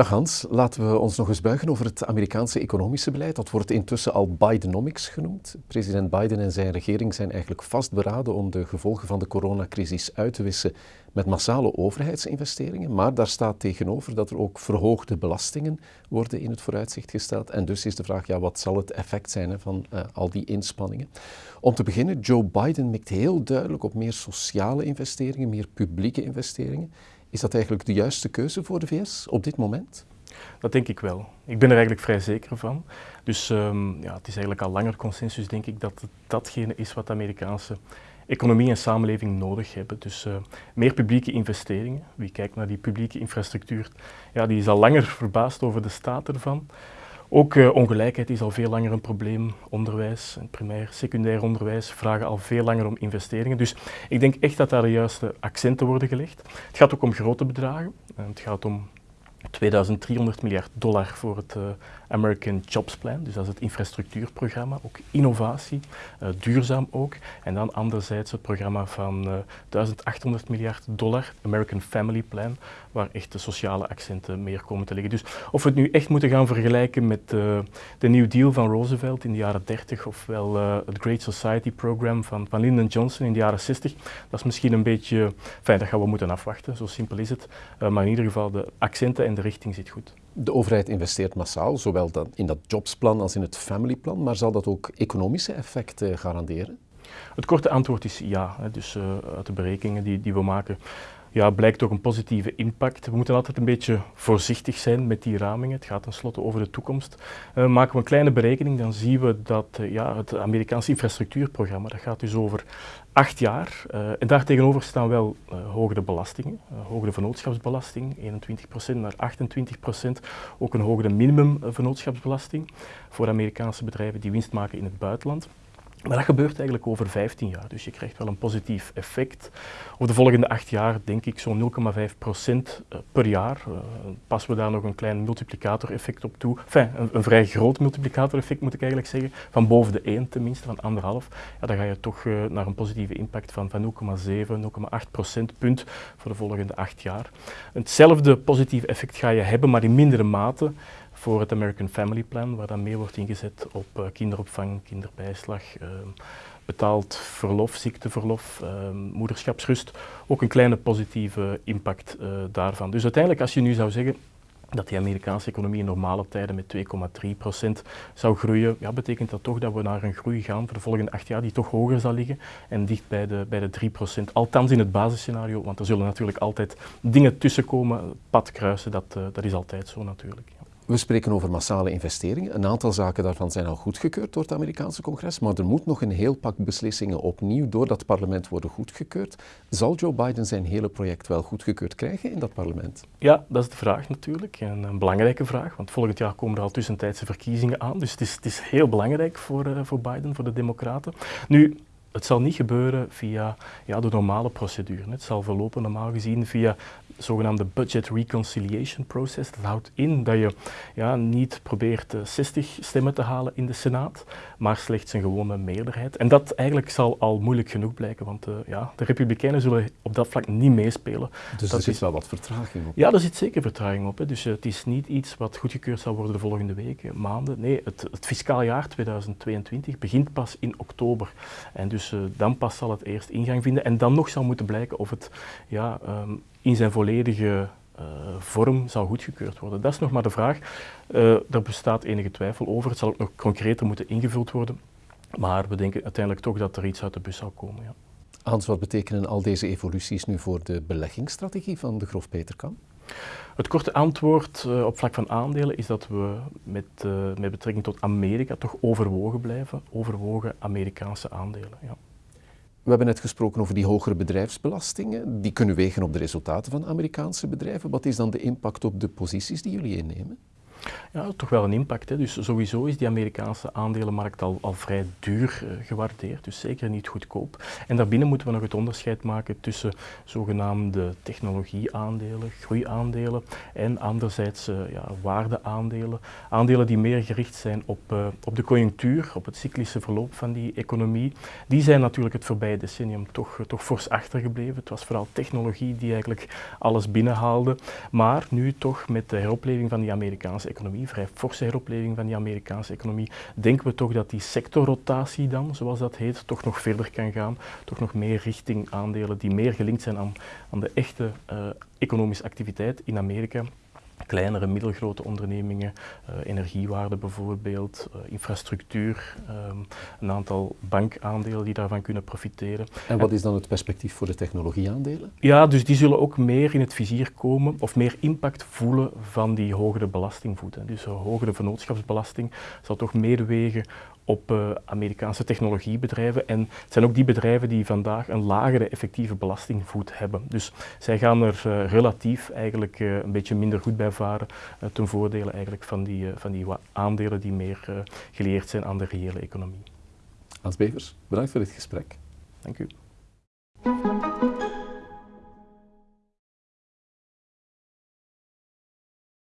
Dag Hans, laten we ons nog eens buigen over het Amerikaanse economische beleid. Dat wordt intussen al Bidenomics genoemd. President Biden en zijn regering zijn eigenlijk vastberaden om de gevolgen van de coronacrisis uit te wissen met massale overheidsinvesteringen. Maar daar staat tegenover dat er ook verhoogde belastingen worden in het vooruitzicht gesteld. En dus is de vraag, ja, wat zal het effect zijn van uh, al die inspanningen? Om te beginnen, Joe Biden mikt heel duidelijk op meer sociale investeringen, meer publieke investeringen. Is dat eigenlijk de juiste keuze voor de VS op dit moment? Dat denk ik wel. Ik ben er eigenlijk vrij zeker van. Dus um, ja, het is eigenlijk al langer consensus, denk ik, dat het datgene is wat de Amerikaanse economie en samenleving nodig hebben. Dus uh, meer publieke investeringen. Wie kijkt naar die publieke infrastructuur, ja, die is al langer verbaasd over de staat ervan. Ook uh, ongelijkheid is al veel langer een probleem. Onderwijs, primair, secundair onderwijs vragen al veel langer om investeringen. Dus ik denk echt dat daar de juiste accenten worden gelegd. Het gaat ook om grote bedragen. het gaat om 2300 miljard dollar voor het uh, American Jobs Plan, dus dat is het infrastructuurprogramma, ook innovatie, uh, duurzaam ook. En dan anderzijds het programma van uh, 1800 miljard dollar, American Family Plan, waar echt de sociale accenten meer komen te liggen. Dus of we het nu echt moeten gaan vergelijken met de New Deal van Roosevelt in de jaren 30, ofwel het Great Society Program van, Lyndon Johnson in de jaren 60, dat is misschien een beetje, fijn, dat gaan we moeten afwachten, zo simpel is het. maar in ieder geval, de accenten en de richting zit goed. De overheid investeert massaal, zowel in dat jobsplan als in het familyplan, maar zal dat ook economische effecten garanderen? Het korte antwoord is ja. Dus uh, uit de berekeningen die, die we maken ja, blijkt toch een positieve impact. We moeten altijd een beetje voorzichtig zijn met die ramingen. Het gaat tenslotte over de toekomst. Uh, maken we een kleine berekening, dan zien we dat uh, ja, het Amerikaanse infrastructuurprogramma, dat gaat dus over acht jaar. Uh, en daartegenover staan wel hogere belastingen. hogere vennootschapsbelasting, 21% naar 28%. Ook een hogere minimum vennootschapsbelasting voor Amerikaanse bedrijven die winst maken in het buitenland. Maar dat gebeurt eigenlijk over 15 jaar, dus je krijgt wel een positief effect. Over de volgende acht jaar denk ik zo'n 0,5 procent eh, per jaar. Uh, passen we daar nog een klein multiplicatoreffect op toe. Enfin, een, vrij groot multiplicatoreffect moet ik eigenlijk zeggen, van boven de 1 tenminste, van anderhalf. Ja, dan ga je toch uh, naar een positieve impact van, van 0,7, 0,8 procentpunt voor de volgende acht jaar. Hetzelfde positieve effect ga je hebben, maar in mindere mate voor het American Family Plan, waar dan meer wordt ingezet op uh, kinderopvang, kinderbijslag, uh, betaald verlof, ziekteverlof, uh, moederschapsrust. Ook een kleine positieve impact eh, daarvan. Dus uiteindelijk, als je nu zou zeggen dat die Amerikaanse economie in normale tijden met 2,3% zou groeien, ja, betekent dat toch dat we naar een groei gaan voor de volgende acht jaar die toch hoger zal liggen en dicht bij de, bij de 3%. Althans in het basisscenario, want er zullen natuurlijk altijd dingen tussenkomen, pad kruisen, dat, dat is altijd zo natuurlijk. We spreken over massale investeringen. Een aantal zaken daarvan zijn al goedgekeurd door het Amerikaanse congres, maar er moet nog een heel pak beslissingen opnieuw door dat parlement worden goedgekeurd. Zal Joe Biden zijn hele project wel goedgekeurd krijgen in dat parlement? Ja, dat is de vraag natuurlijk. En een belangrijke vraag, want volgend jaar komen er al tussentijdse verkiezingen aan. Dus het is, het is heel belangrijk voor, uh, voor Biden, voor de Democraten. Nu, het zal niet gebeuren via ja, de normale procedure. Het zal verlopen normaal gezien via zogenaamde budget reconciliation process. Dat houdt in dat je ja, niet probeert 60 eh, stemmen te halen in de Senaat, maar slechts een gewone meerderheid. En dat eigenlijk zal al moeilijk genoeg blijken, want uh, ja, de Republikeinen zullen op dat vlak niet meespelen. Dus dat er zit wel wat vertraging op? Ja, er zit zeker vertraging op. Hè. Dus uh, het is niet iets wat goedgekeurd zal worden de volgende weken, maanden. Nee, het, het fiscaal jaar 2022 begint pas in oktober. En dus dan pas zal het eerst ingang vinden. En dan nog zal moeten blijken of het ja, um, in zijn volledige uh, vorm zal goedgekeurd worden. Dat is nog maar de vraag. Uh, daar bestaat enige twijfel over. Het zal ook nog concreter moeten ingevuld worden. Maar we denken uiteindelijk toch dat er iets uit de bus zal komen. Ja. Hans, wat betekenen al deze evoluties nu voor de beleggingsstrategie van de Grof Peterkam? Het korte antwoord uh, op vlak van aandelen is dat we met, met betrekking tot Amerika toch overwogen blijven. Overwogen Amerikaanse aandelen. Ja. We hebben net gesproken over die hogere bedrijfsbelastingen. Die kunnen wegen op de resultaten van Amerikaanse bedrijven. Wat is dan de impact op de posities die jullie innemen? Ja, toch wel een impact. Hè. Dus sowieso is die Amerikaanse aandelenmarkt al, al vrij duur uh, gewaardeerd, dus zeker niet goedkoop. En daarbinnen moeten we nog het onderscheid maken tussen zogenaamde technologieaandelen, groeiaandelen en anderzijds uh, ja, waardeaandelen. Aandelen die meer gericht zijn op, uh, op de conjunctuur, op het cyclische verloop van die economie. Die zijn natuurlijk het voorbije decennium toch, toch fors achtergebleven. Het was vooral technologie die eigenlijk alles binnenhaalde. Maar nu toch met de heropleving van die Amerikaanse economie, vrij forse heropleving van die Amerikaanse economie, denken we toch dat die sectorrotatie dan, zoals dat heet, toch nog verder kan gaan. Toch nog meer richting aandelen die meer gelinkt zijn aan, aan de echte uh, economische activiteit in Amerika kleinere, middelgrote ondernemingen, uh, energiewaarde bijvoorbeeld, uh, infrastructuur, um, een aantal bankaandelen die daarvan kunnen profiteren. En wat is dan het perspectief voor de technologieaandelen? Ja, dus die zullen ook meer in het vizier komen of meer impact voelen van die hogere belastingvoet. Dus een hogere vennootschapsbelasting zal toch meer wegen op uh, Amerikaanse technologiebedrijven. En het zijn ook die bedrijven die vandaag een lagere effectieve belastingvoet hebben. Dus zij gaan er uh, relatief eigenlijk uh, een beetje minder goed bij varen ten voordele eigenlijk van die, van die aandelen die meer geleerd zijn aan de reële economie. Hans Bevers, bedankt voor dit gesprek. Dank u.